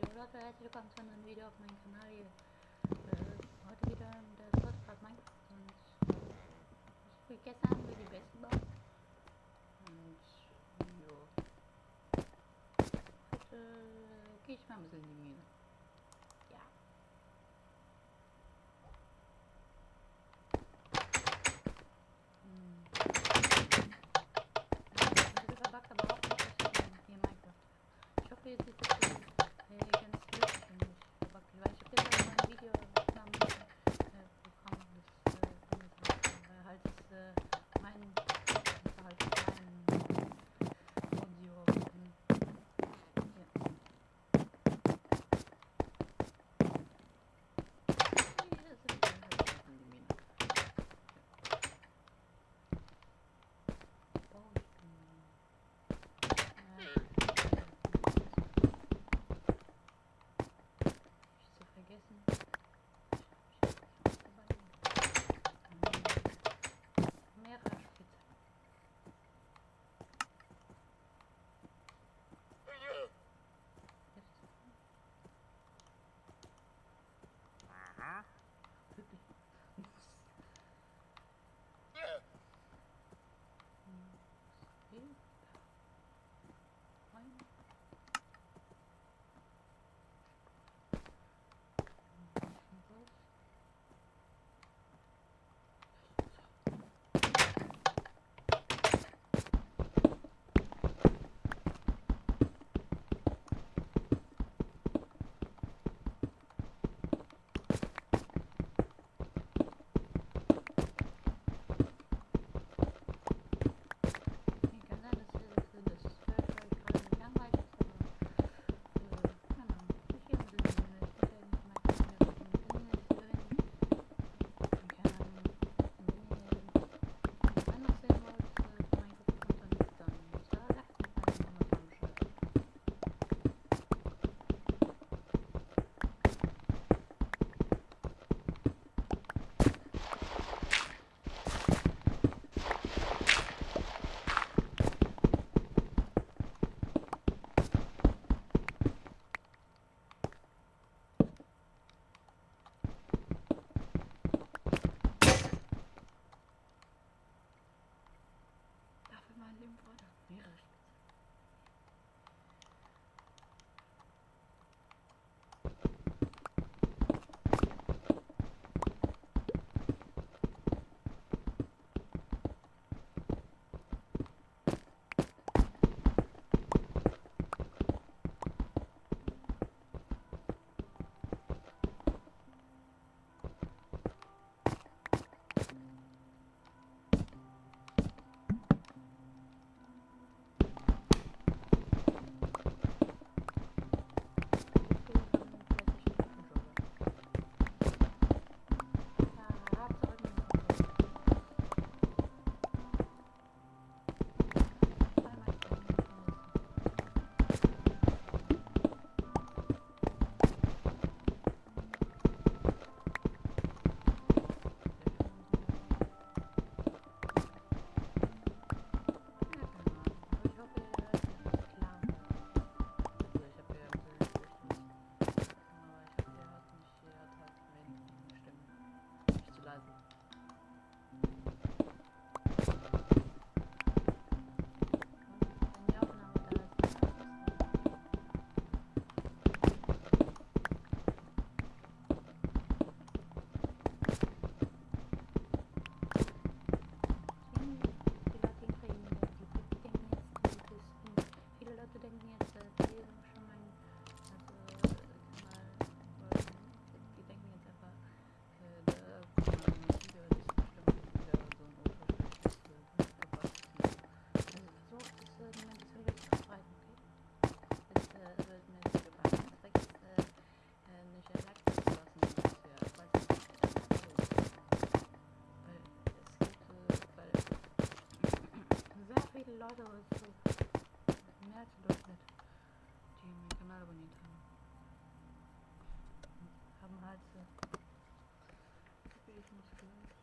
Leute, herzlich willkommen zu einem Video auf meinem Kanal hier. Äh, heute wieder das Podcast Minecraft und ich spiele gestern über die besten Bau. Und jo. Heute äh, gehe ich mal ein bisschen in die Mine. фотографию. Теперь их не скрывать.